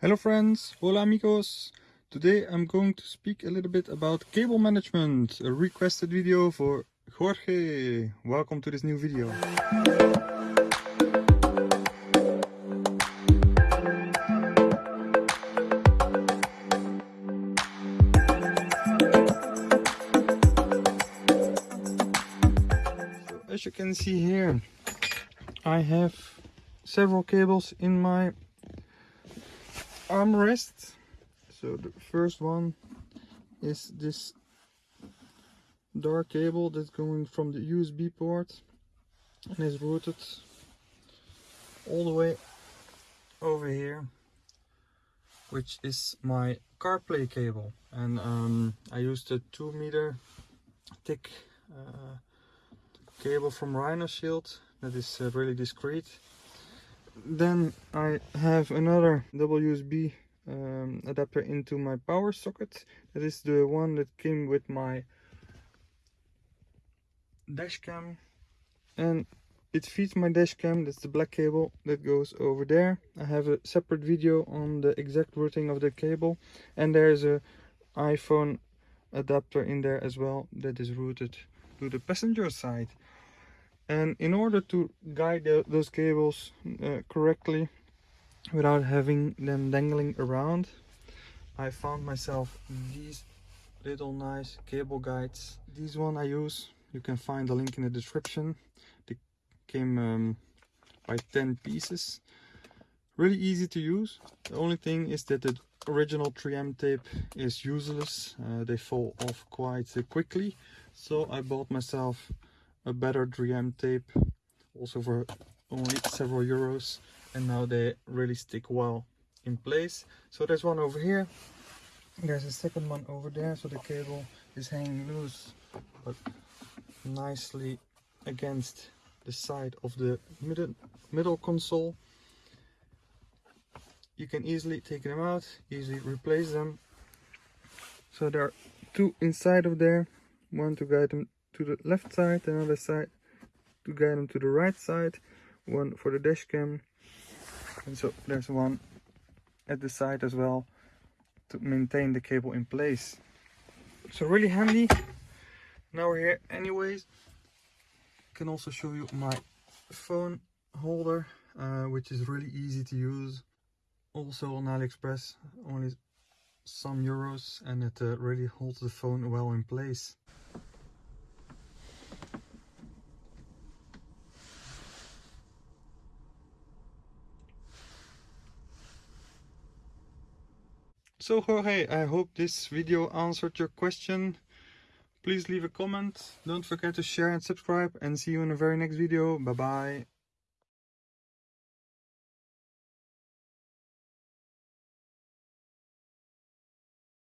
Hello friends, hola amigos. Today I'm going to speak a little bit about cable management, a requested video for Jorge. Welcome to this new video. As you can see here, I have several cables in my armrest. So the first one is this dark cable that's going from the USB port and is routed all the way over here which is my CarPlay cable and um, I used a 2 meter thick uh, cable from Rhino Shield that is uh, really discreet then I have another USB um, adapter into my power socket. That is the one that came with my dash cam and it feeds my dash cam that's the black cable that goes over there. I have a separate video on the exact routing of the cable. And there's a iphone adapter in there as well that is routed to the passenger side and in order to guide the, those cables uh, correctly without having them dangling around I found myself these little nice cable guides. These one I use you can find the link in the description. They came um, by 10 pieces. Really easy to use. The only thing is that the original 3m tape is useless. Uh, they fall off quite quickly. So I bought myself a better 3M tape also for only several euros and now they really stick well in place. So there's one over here. There's a second one over there so the cable is hanging loose but nicely against the side of the middle middle console. You can easily take them out easily replace them. So there are two inside of there one to guide them to the left side, another side to guide them to the right side, one for the dash cam, and so there's one at the side as well to maintain the cable in place. So really handy. Now we're here anyways. Can also show you my phone holder, uh, which is really easy to use. Also on AliExpress, only some euros and it uh, really holds the phone well in place. So Jorge, I hope this video answered your question. Please leave a comment. Don't forget to share and subscribe and see you in the very next video. Bye bye.